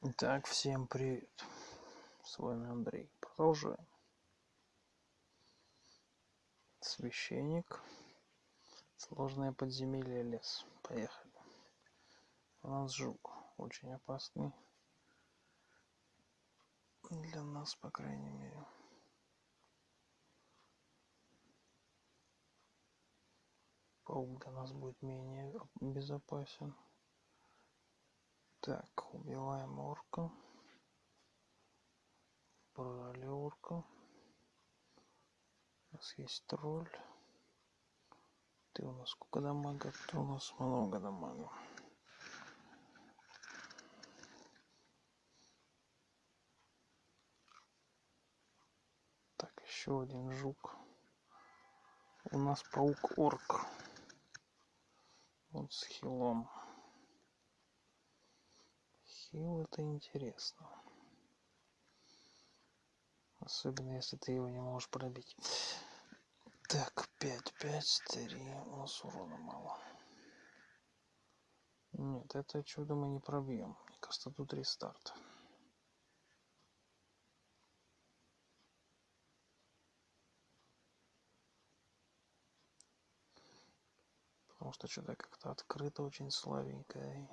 Итак, всем привет. С вами Андрей. Продолжаем. Священник. Сложное подземелье лес. Поехали. У нас жук. Очень опасный. Для нас, по крайней мере. Паук для нас будет менее безопасен. Так, убиваем орка. Брали орка. У нас есть тролль. Ты у нас сколько дамага? Ты у нас много дамага. Так, еще один жук. У нас паук-орк. Вот с хилом. Хил это интересно. Особенно если ты его не можешь пробить. Так, 5, 5, 3. У нас урона мало. Нет, это чудо мы не пробьем. Мне кажется, тут рестарт. Потому что что-то как-то открыто очень слабенькое.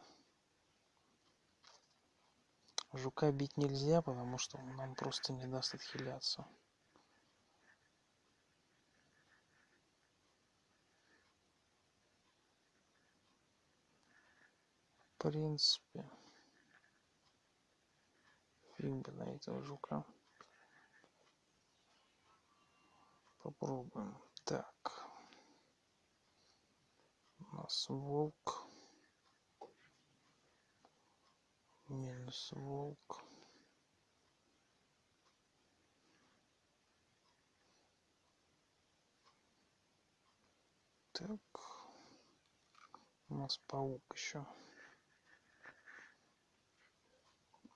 Жука бить нельзя, потому что он нам просто не даст отхиляться. В принципе, фиг бы на этого жука. Попробуем. Так. У нас волк. Минус волк. Так. У нас паук еще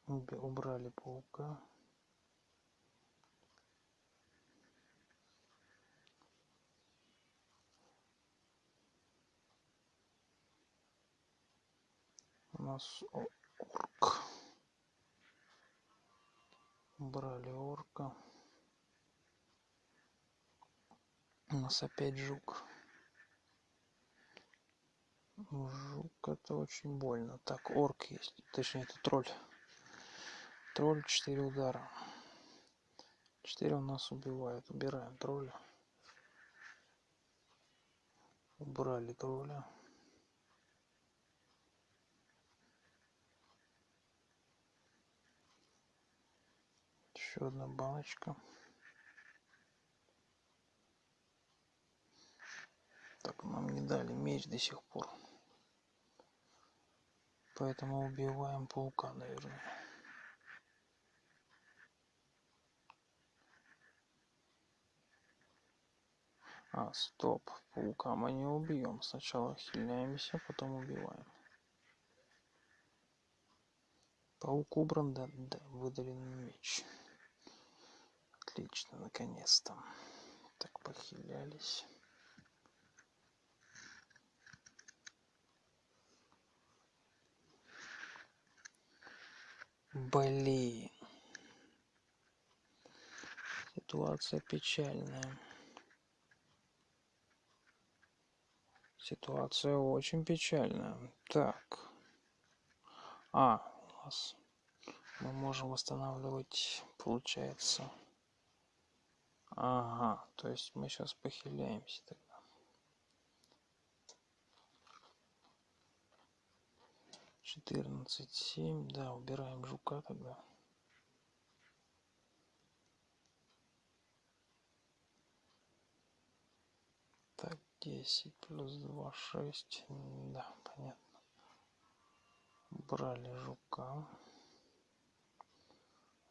убрали паука. У нас орк брали орка у нас опять жук. Жук это очень больно. Так орк есть. Точнее это тролль. Тролль 4 удара. 4 у нас убивает убираем тролля. Убрали тролля еще одна баночка. Так нам не дали меч до сих пор. Поэтому убиваем паука наверное. А стоп. Паука мы не убьем. Сначала хиляемся потом убиваем. Паук убран да, да выдален меч Отлично, наконец-то. Так похилялись. Блин. Ситуация печальная. Ситуация очень печальная. Так. А, у нас мы можем восстанавливать, получается, Ага, то есть мы сейчас похиляемся тогда. Четырнадцать, семь, да, убираем жука тогда. Так, десять плюс два, шесть, да, понятно. Брали жука.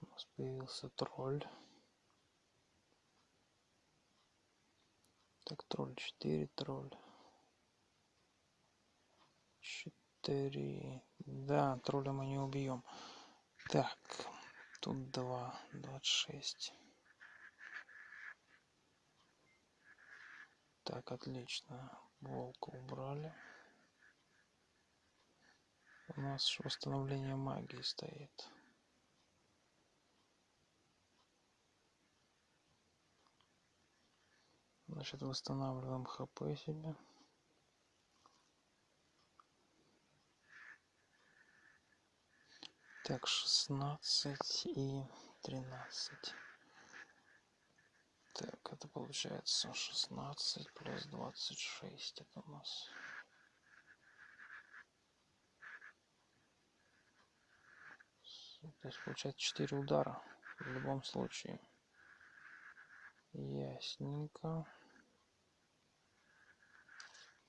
У нас появился тролль. Так, тролль 4, тролль. 4. Да, тролля мы не убьем. Так, тут 2, 26. Так, отлично. Волка убрали. У нас восстановление магии стоит. Значит, восстанавливаем хп себе. Так, 16 и 13. Так, это получается 16 плюс 26. Это у нас... То есть получается 4 удара в любом случае. Ясненько.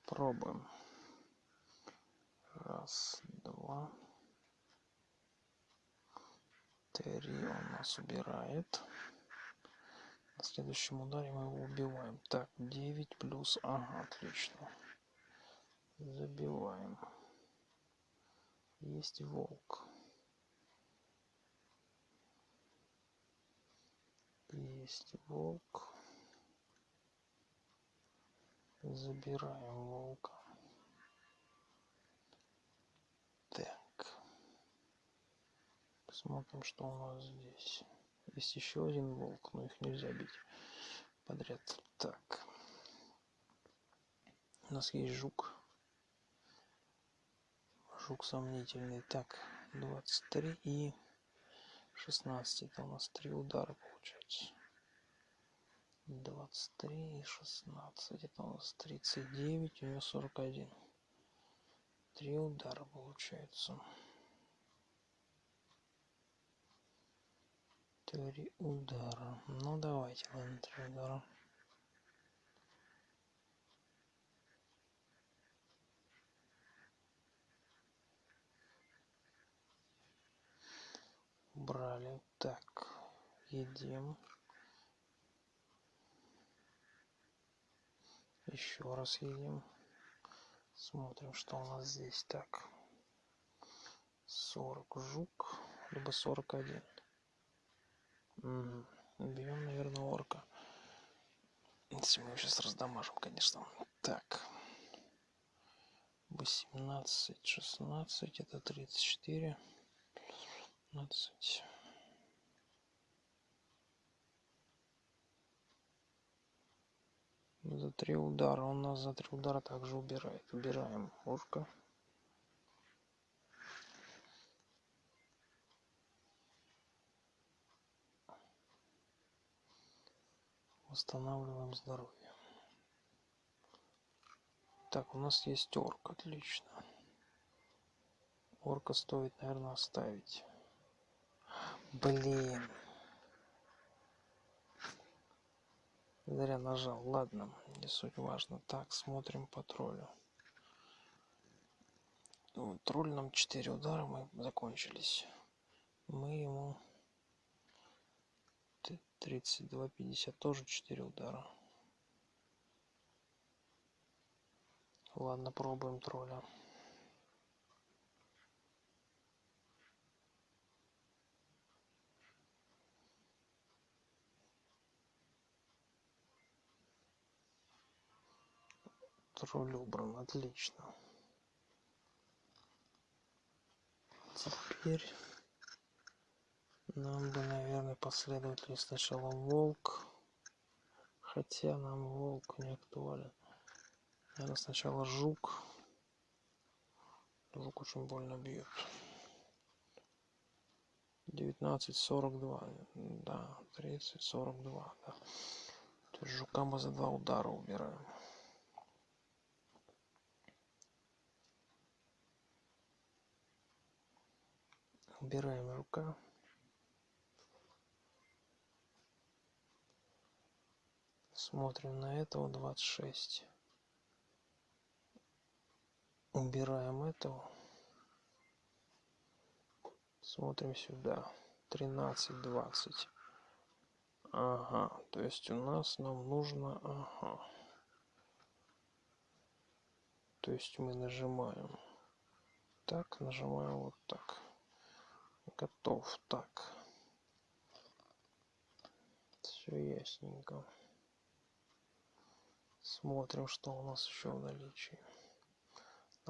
Пробуем. Раз, два. Три он нас убирает. На следующем ударе мы его убиваем. Так, 9 плюс... Ага, отлично. Забиваем. Есть волк. Есть волк. Забираем волка. Так. Посмотрим, что у нас здесь. Есть еще один волк, но их нельзя бить подряд. Так. У нас есть жук. Жук сомнительный. Так, 23 и 16. Это у нас три удара получается. 23 и 16. Это у нас 39, у нее 41. Три удара получается. Три удара. Ну давайте, ладно, три удара. Брали. Так, едим. Еще раз едем. Смотрим, что у нас здесь. Так. 40 жук, либо 41. Угу. Бьем, наверное, орка. Если мы его сейчас раздамажим, конечно. Так. 18, 16, это 34. 15. За три удара. Он нас за три удара также убирает. Убираем ушко. Восстанавливаем здоровье. Так, у нас есть орк. Отлично. Орка стоит, наверное, оставить. Блин. Зря нажал. Ладно, не суть важно. Так, смотрим по троллю. Тролль нам 4 удара, мы закончились. Мы ему 32, 50 тоже 4 удара. Ладно, пробуем тролля. Тролль убран, отлично. Теперь нам бы, наверное, последовательно сначала волк. Хотя нам волк не актуален. Наверное, сначала жук. Жук очень больно бьет. 19, 42. Да, 30, 42. Да. То есть жука мы за два удара убираем. Убираем рука. Смотрим на этого 26 убираем этого. Смотрим сюда. 13 20 ага то есть у нас нам нужно ага. То есть мы нажимаем. Так нажимаем вот так готов так все ясненько смотрим что у нас еще в наличии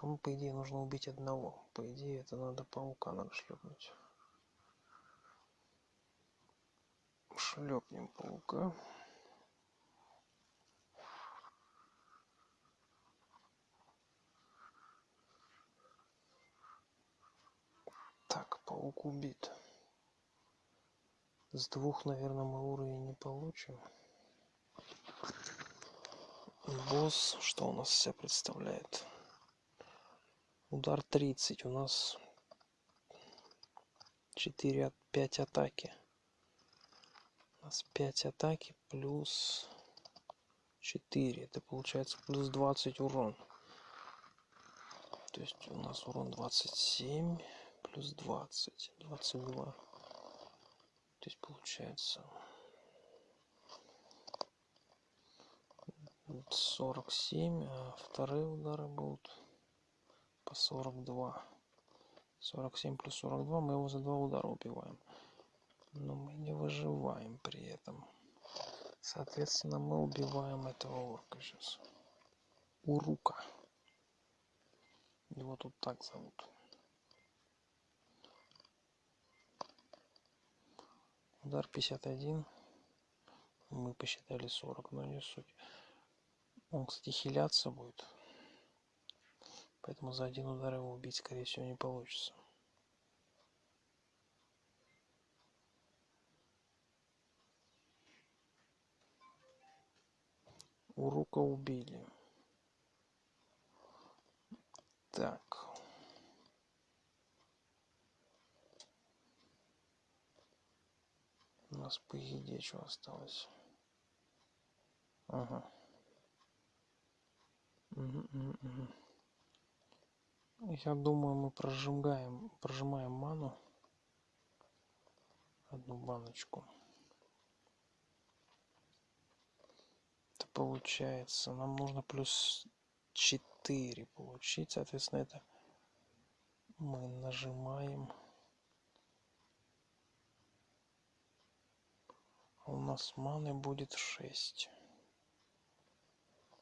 Нам, по идее, нужно убить одного. По идее, это надо паука надо шлепнуть. Шлепнем паука. Так, паук убит. С двух, наверное, мы уровень не получим. Босс, что у нас себя представляет? Удар 30. У нас 4 5 атаки. У нас 5 атаки плюс 4. Это получается плюс 20 урон. То есть у нас урон 27 плюс 20. 22. То есть получается 47, а вторые удары будут по 42. 47 плюс 42, мы его за два удара убиваем. Но мы не выживаем при этом. Соответственно, мы убиваем этого орка сейчас. Урука. Его тут так зовут. Удар 51. Мы посчитали 40, но не суть. Он, кстати, хиляться будет. Поэтому за один удар его убить, скорее всего, не получится. Урука убили. Так. У нас по еде что осталось? Ага. Угу, угу. Я думаю, мы прожимаем, прожимаем ману. Одну баночку. Это получается, нам нужно плюс 4 получить. Соответственно, это мы нажимаем. У нас маны будет 6.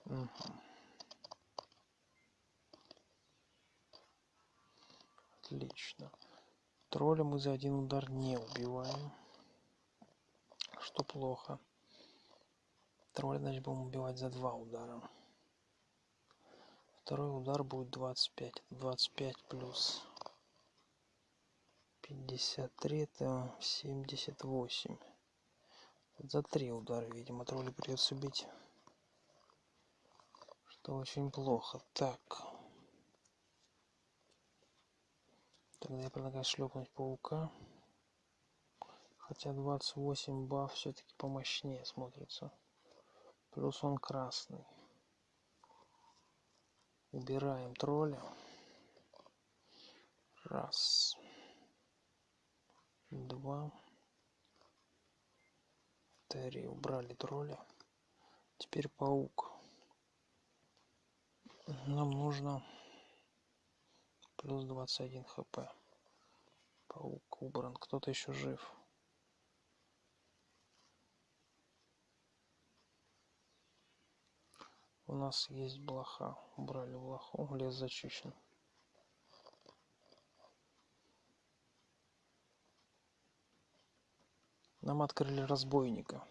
Угу. Отлично. Тролля мы за один удар не убиваем. Что плохо. Тролля, значит, будем убивать за два удара. Второй удар будет 25. 25 плюс 53, это 78. За три удара, видимо, тролля придется бить. Что очень плохо. Так. Тогда я предлагаю шлепнуть паука. Хотя 28 баф все-таки помощнее смотрится. Плюс он красный. Убираем тролля. Раз. Два. Три. Убрали тролля. Теперь паук. Нам нужно плюс 21 хп. Паук убран. Кто-то еще жив. У нас есть блоха. Убрали блоху. Лес зачищен. Нам открыли разбойника.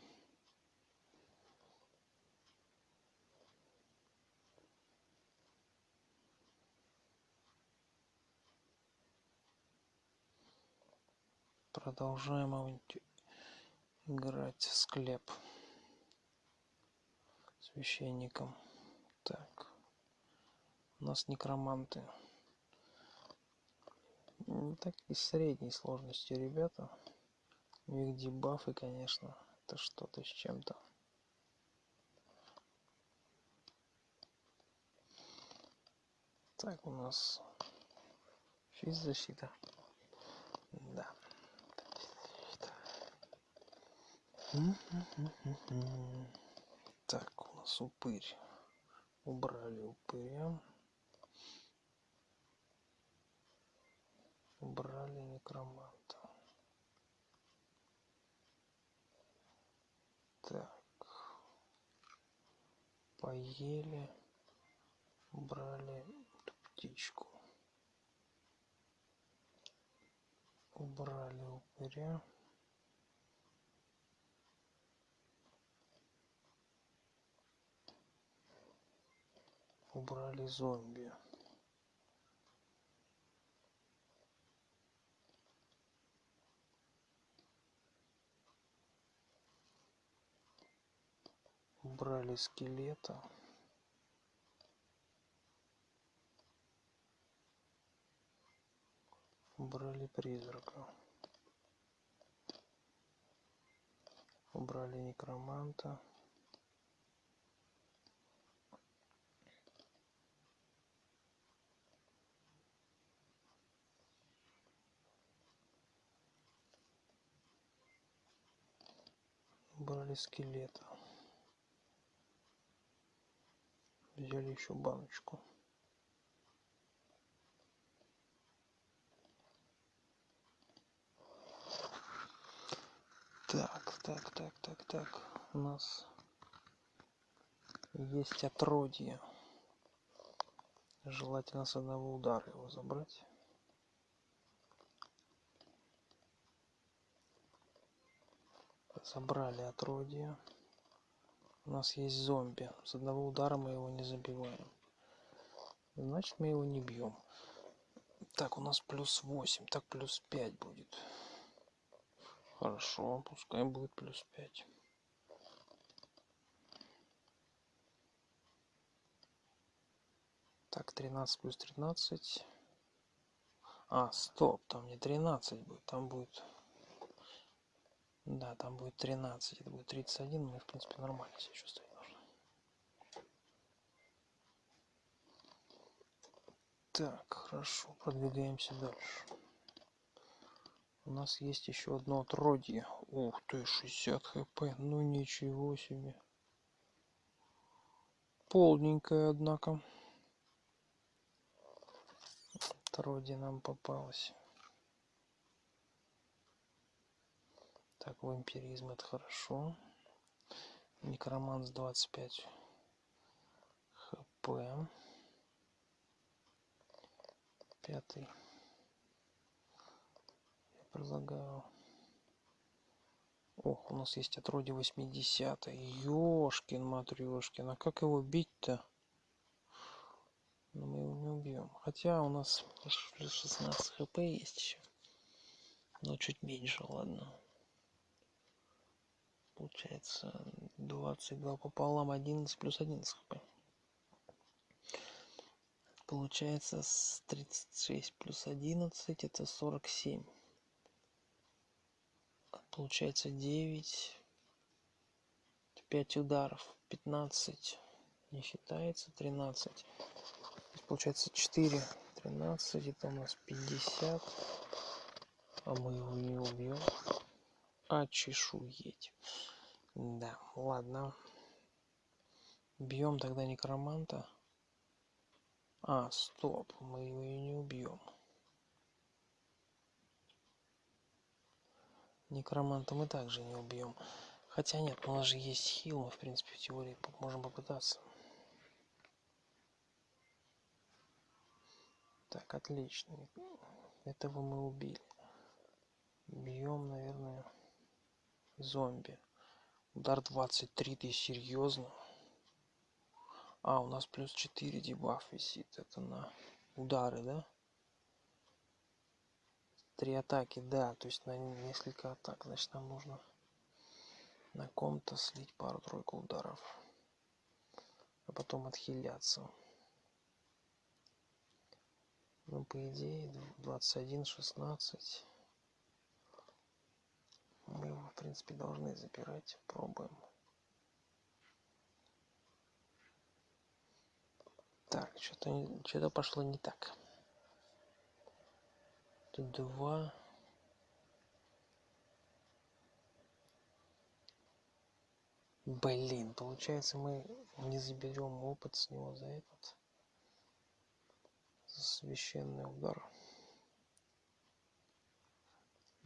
Продолжаем играть в склеп священником. Так. У нас некроманты. Такие средней сложности ребята. У них дебафы, конечно, это что-то с чем-то. Так, у нас физзащита. Да. Так, у нас упырь. Убрали упыря. Убрали некроманта. Так. Поели. Убрали птичку. Убрали упыря. Убрали зомби. Убрали скелета. Убрали призрака. Убрали некроманта. Убрали скелета. Взяли еще баночку. Так, так, так, так, так. У нас есть отродье. Желательно с одного удара его забрать. Забрали отродье. У нас есть зомби. С одного удара мы его не забиваем. Значит, мы его не бьем. Так, у нас плюс 8. Так, плюс 5 будет. Хорошо, пускай будет плюс 5. Так, 13 плюс 13. А, стоп, там не 13 будет, там будет... Да, там будет 13, это будет 31, мы, в принципе, нормально себя чувствовать нужно. Так, хорошо, продвигаемся дальше. У нас есть еще одно отродье. Ух ты, 60 хп. Ну ничего себе. Полненькое, однако. Отродье нам попалось. Так, вампиризм это хорошо. Некроманс 25 хп. Пятый предлагаю. Ох, у нас есть отродье 80 Ёшкин матрешкин. А как его бить-то? Но ну, мы его не убьем. Хотя у нас плюс 16 хп есть еще. Но чуть меньше, ладно. Получается 22 пополам 11 плюс 11 хп. Получается с 36 плюс 11 это 47 получается 9 5 ударов 15 не считается 13 получается 4 13 это у нас 50 а мы его не убьем. А чешуеть да ладно. Бьем тогда некроманта. А стоп мы его и не убьем некроманта мы также не убьем хотя нет у нас же есть хил мы в принципе в теории можем попытаться. Так отлично. Этого мы убили. Бьем наверное зомби удар 23 ты серьезно а у нас плюс 4 дебаф висит это на удары да? Три атаки да то есть на несколько атак значит нам нужно на ком-то слить пару-тройку ударов а потом отхиляться. Ну по идее 21 16 мы его в принципе должны запирать пробуем. Так что-то что-то пошло не так. Тут два. Блин получается мы не заберем опыт с него за этот. Священный удар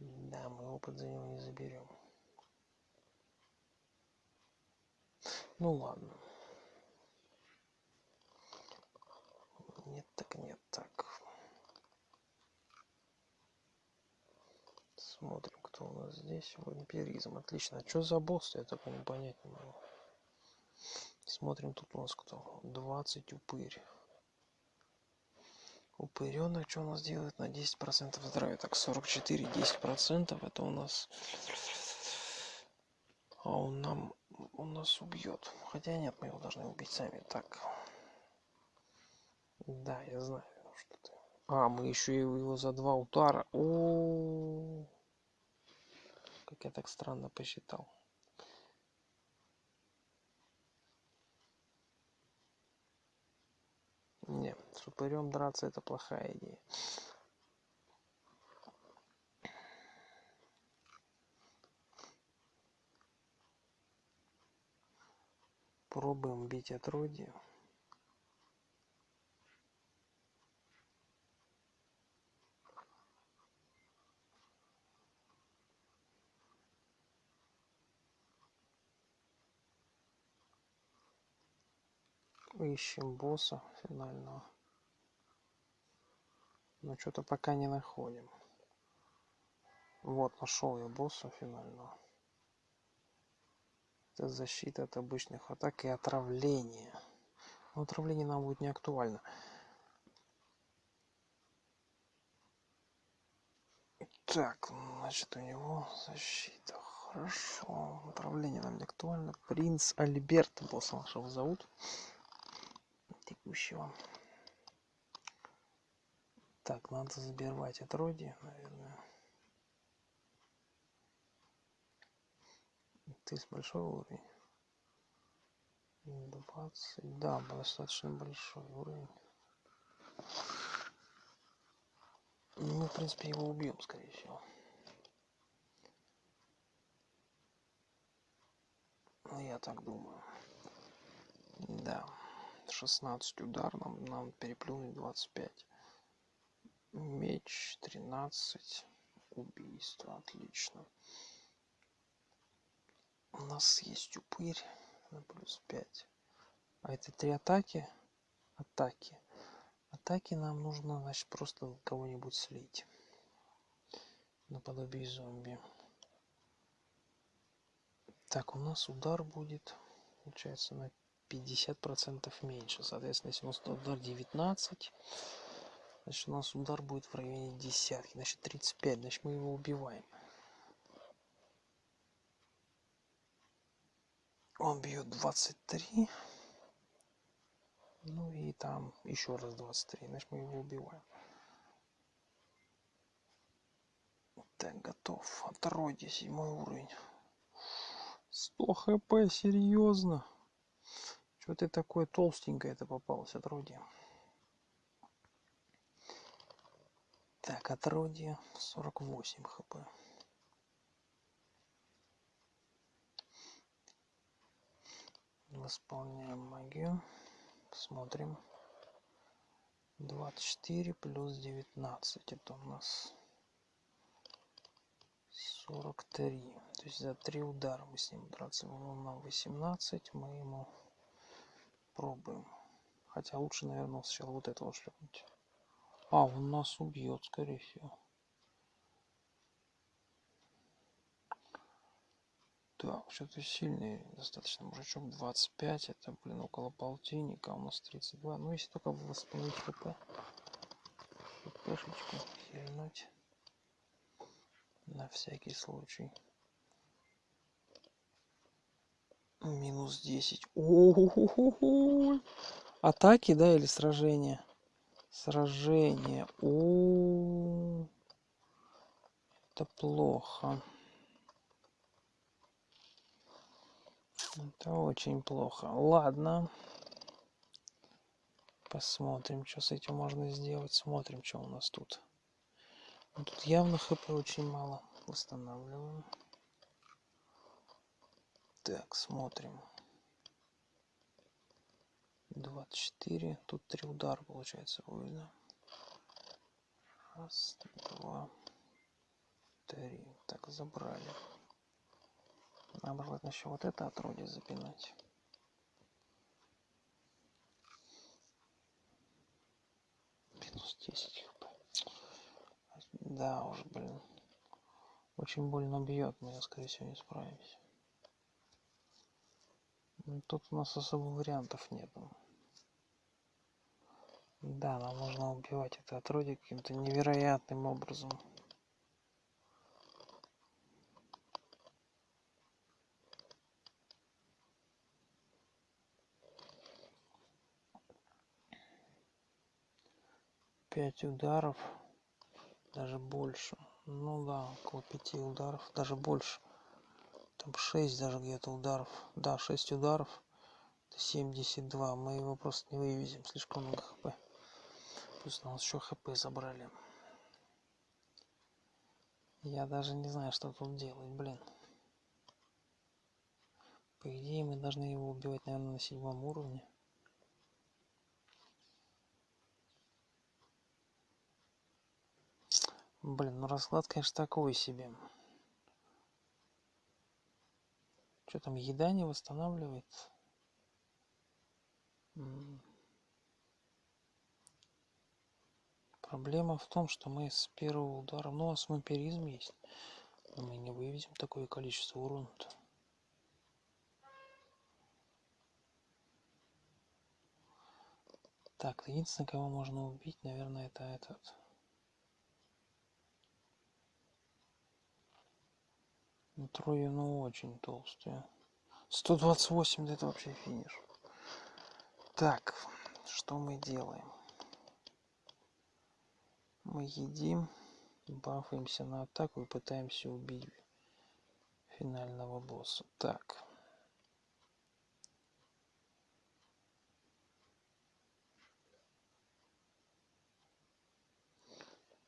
да, мы опыт за него не заберем. Ну ладно. Нет, так нет, так. Смотрим, кто у нас здесь. Вампиризм. Отлично. А что за босс? Я такого не понять не могу. Смотрим, тут у нас кто. 20 упырь. Упыренок что у нас делает на 10% здоровья? Так, 44, 10%. Это у нас... А он нам... Он нас убьет. Хотя нет, мы его должны убить сами. Так. Да, я знаю, что ты... А, мы еще его за два удара. -о. как я так странно посчитал. Не, с упырем драться это плохая идея. Пробуем бить отродье. Ищем босса финального. Но что-то пока не находим. Вот нашел я босса финального. Это защита от обычных атак и отравление. Но отравление нам будет не актуально. Так значит у него защита. Хорошо. Отравление нам не актуально. Принц альберт босса нашего зовут текущего. Так, надо забирать отродье, наверное. Ты с большой уровень. 20. Да, достаточно большой уровень. Ну, в принципе, его убьем, скорее всего. Ну, я так думаю. Да. 16 удар нам, нам переплюнуть 25 меч 13 убийство отлично. У нас есть упырь на плюс 5 а это три атаки? Атаки. Атаки нам нужно значит просто кого-нибудь слить. Наподобие зомби. Так у нас удар будет получается на 50% меньше. Соответственно, если у нас удар 19, значит у нас удар будет в районе десятки. Значит 35, значит мы его убиваем. Он бьет 23. Ну и там еще раз 23. Значит мы его убиваем. Так, готов. Отродье, седьмой уровень. 100 хп, серьезно. Что ты такое толстенькое это попалось, отродье? Так, отродье 48 хп. Восполняем магию. Смотрим. 24 плюс 19. Это у нас 43. То есть за три удара мы с ним драться. Он нам 18. Мы ему Пробуем. Хотя лучше, наверное, сначала вот этого шлепнуть. А, он нас убьет, скорее всего. Так, что-то сильный достаточно мужичок. 25, это, блин, около полтинника. А у нас 32. Ну, если только восстановить хп. Хпшечку хильнуть. На всякий случай. Минус 10. О Атаки, да, или сражения? Сражение. О, Это плохо. Это очень плохо. Ладно. Посмотрим, что с этим можно сделать. Смотрим, что у нас тут. Ну, тут явно хп очень мало. Восстанавливаем. Так, смотрим. 24. Тут три удара получается будет? Раз, два, три. Так, забрали. Нам желательно еще вот это отродье запинать. Минус 10 хп. Да, уже, блин. Очень больно бьет, мы, скорее всего, не справимся. Ну, тут у нас особо вариантов нету. Да, нам нужно убивать это отродье каким-то невероятным образом. Пять ударов, даже больше. Ну да, около пяти ударов, даже больше. Там шесть даже где-то ударов. Да, шесть ударов. 72. Мы его просто не вывезем. Слишком много хп. Плюс нас еще хп забрали. Я даже не знаю, что тут делать, блин. По идее, мы должны его убивать, наверное, на седьмом уровне. Блин, ну расклад, конечно, такой себе. Что там, еда не восстанавливается? Проблема в том, что мы с первого удара, ну, у нас вампиризм есть, но мы не вывезем такое количество урона -то. Так, единственное, кого можно убить, наверное, это этот. Ну, трое, ну, очень толстые. 128, да это вообще финиш. Так, что мы делаем? Мы едим, бафаемся на атаку и пытаемся убить финального босса. Так.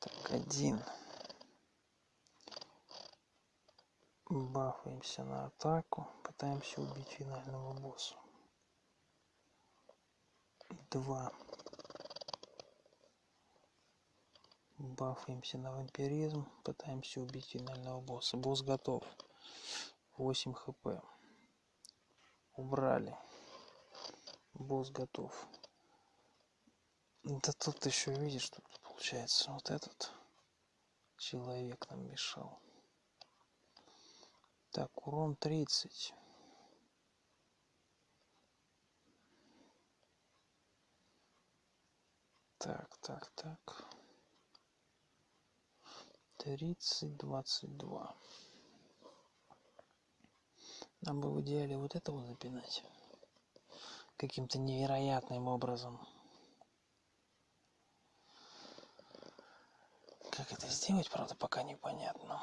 Так, один. Бафаемся на атаку, пытаемся убить финального босса. Два. Бафаемся на вампиризм, пытаемся убить финального босса. Босс готов. 8 хп. Убрали. Босс готов. Да тут еще видишь, что получается вот этот человек нам мешал. Так, урон 30. Так, так, так. 30, 22. Нам бы в идеале вот этого запинать. Каким-то невероятным образом. Как это сделать, правда, пока непонятно.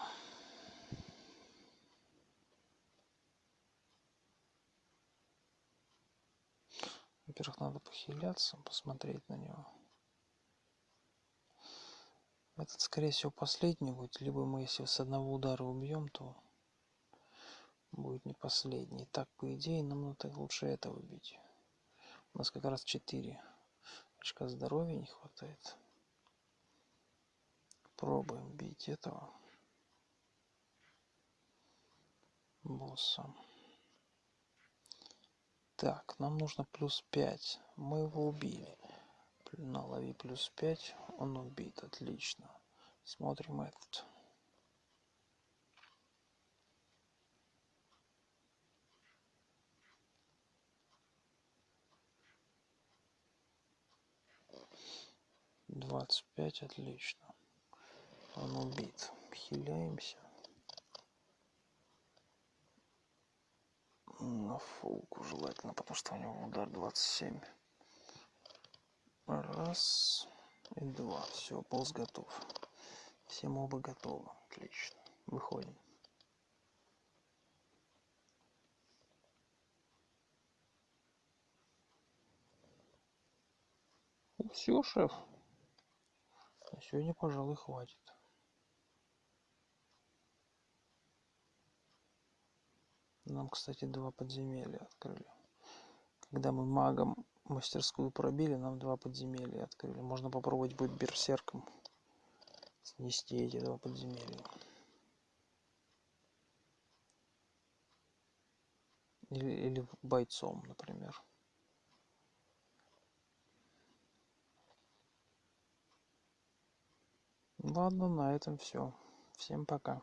Во-первых, надо похиляться, посмотреть на него. Этот, скорее всего, последний будет. Либо мы, если с одного удара убьем, то будет не последний. Так, по идее, нам надо лучше этого бить. У нас как раз 4 очка здоровья не хватает. Пробуем бить этого босса. Так, нам нужно плюс 5. Мы его убили. На лови плюс 5. Он убит. Отлично. Смотрим этот. Двадцать пять, отлично. Он убит. Хиляемся. На фулку желательно, потому что у него удар 27. Раз и два. Все, полз готов. Все мобы готовы. Отлично. Выходим. Ну, все, шеф. На сегодня, пожалуй, хватит. Нам, кстати, два подземелья открыли. Когда мы магом мастерскую пробили, нам два подземелья открыли. Можно попробовать будет берсерком снести эти два подземелья. Или, или бойцом, например. Ладно, на этом все. Всем пока.